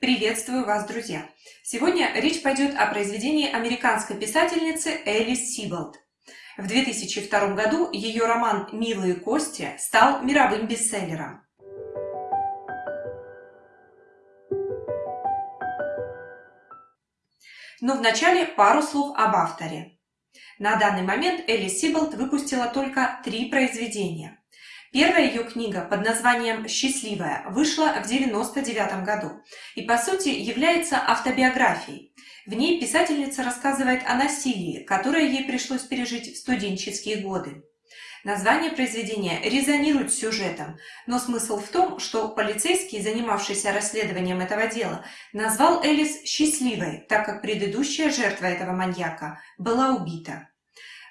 Приветствую вас, друзья! Сегодня речь пойдет о произведении американской писательницы Элис Сиболд. В 2002 году ее роман «Милые кости» стал мировым бестселлером. Но вначале пару слов об авторе. На данный момент Элис Сиболд выпустила только три произведения – Первая ее книга под названием «Счастливая» вышла в 1999 году и, по сути, является автобиографией. В ней писательница рассказывает о насилии, которое ей пришлось пережить в студенческие годы. Название произведения резонирует с сюжетом, но смысл в том, что полицейский, занимавшийся расследованием этого дела, назвал Элис «счастливой», так как предыдущая жертва этого маньяка была убита.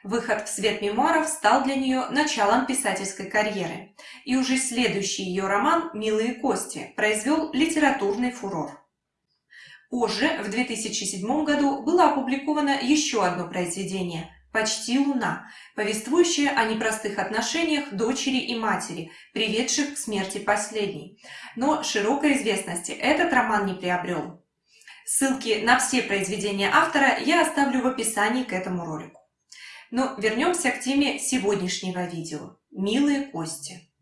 Выход в свет мемуаров стал для нее началом писательской карьеры, и уже следующий ее роман «Милые кости» произвел литературный фурор. Позже, в 2007 году, было опубликовано еще одно произведение «Почти луна», повествующее о непростых отношениях дочери и матери, приведших к смерти последней. Но широкой известности этот роман не приобрел. Ссылки на все произведения автора я оставлю в описании к этому ролику. Но вернемся к теме сегодняшнего видео. Милые кости.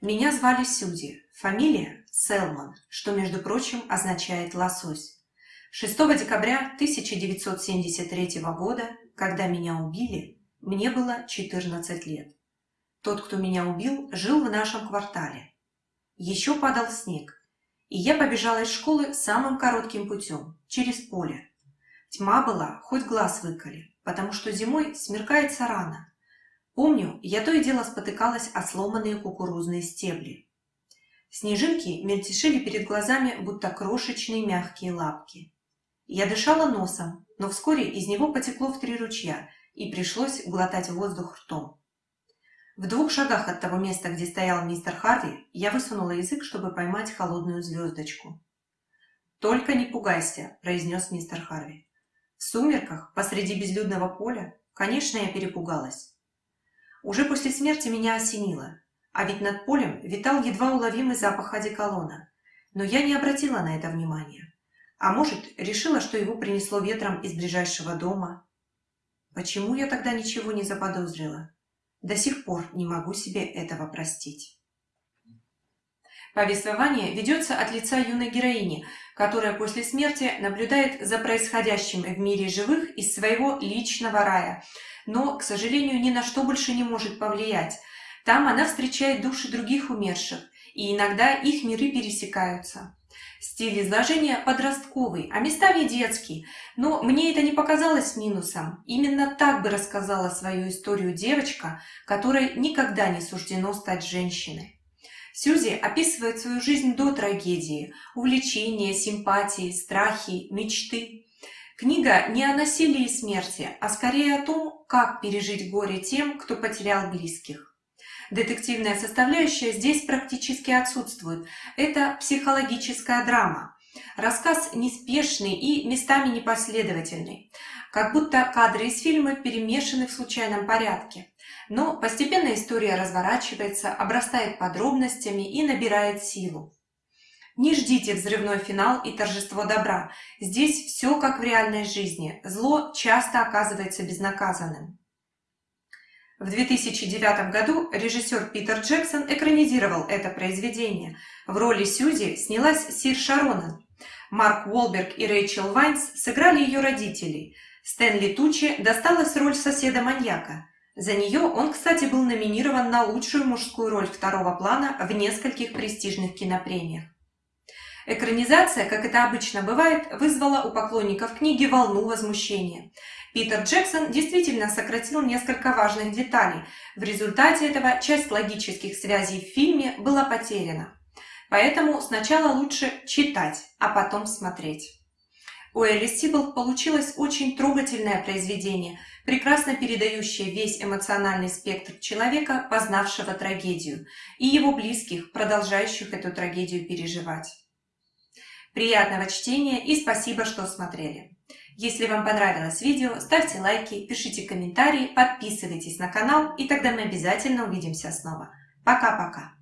Меня звали Сюди, фамилия Селман, что, между прочим, означает «лосось». 6 декабря 1973 года, когда меня убили, мне было 14 лет. Тот, кто меня убил, жил в нашем квартале. Еще падал снег, и я побежала из школы самым коротким путем, через поле. Тьма была, хоть глаз выколи потому что зимой смеркается рано. Помню, я то и дело спотыкалась о сломанные кукурузные стебли. Снежинки мельтешили перед глазами, будто крошечные мягкие лапки. Я дышала носом, но вскоре из него потекло в три ручья, и пришлось глотать воздух ртом. В двух шагах от того места, где стоял мистер Харви, я высунула язык, чтобы поймать холодную звездочку. «Только не пугайся», – произнес мистер Харви. В сумерках, посреди безлюдного поля, конечно, я перепугалась. Уже после смерти меня осенило, а ведь над полем витал едва уловимый запах одеколона. Но я не обратила на это внимания. А может, решила, что его принесло ветром из ближайшего дома. Почему я тогда ничего не заподозрила? До сих пор не могу себе этого простить. Повествование ведется от лица юной героини, которая после смерти наблюдает за происходящим в мире живых из своего личного рая, но, к сожалению, ни на что больше не может повлиять. Там она встречает души других умерших, и иногда их миры пересекаются. Стиль изложения подростковый, а местами детский, но мне это не показалось минусом. Именно так бы рассказала свою историю девочка, которой никогда не суждено стать женщиной. Сьюзи описывает свою жизнь до трагедии, увлечения, симпатии, страхи, мечты. Книга не о насилии и смерти, а скорее о том, как пережить горе тем, кто потерял близких. Детективная составляющая здесь практически отсутствует. Это психологическая драма. Рассказ неспешный и местами непоследовательный, как будто кадры из фильма перемешаны в случайном порядке. Но постепенно история разворачивается, обрастает подробностями и набирает силу. Не ждите взрывной финал и торжество добра. Здесь все как в реальной жизни. Зло часто оказывается безнаказанным. В 2009 году режиссер Питер Джексон экранизировал это произведение. В роли Сьюзи снялась Сир Шаронан. Марк Уолберг и Рэйчел Вайнс сыграли ее родителей. Стэнли Тучи досталась роль соседа-маньяка. За нее он, кстати, был номинирован на лучшую мужскую роль второго плана в нескольких престижных кинопремиях. Экранизация, как это обычно бывает, вызвала у поклонников книги волну возмущения. Питер Джексон действительно сократил несколько важных деталей. В результате этого часть логических связей в фильме была потеряна. Поэтому сначала лучше читать, а потом смотреть. У Элис Сибл получилось очень трогательное произведение, прекрасно передающее весь эмоциональный спектр человека, познавшего трагедию, и его близких, продолжающих эту трагедию переживать. Приятного чтения и спасибо, что смотрели. Если вам понравилось видео, ставьте лайки, пишите комментарии, подписывайтесь на канал, и тогда мы обязательно увидимся снова. Пока-пока!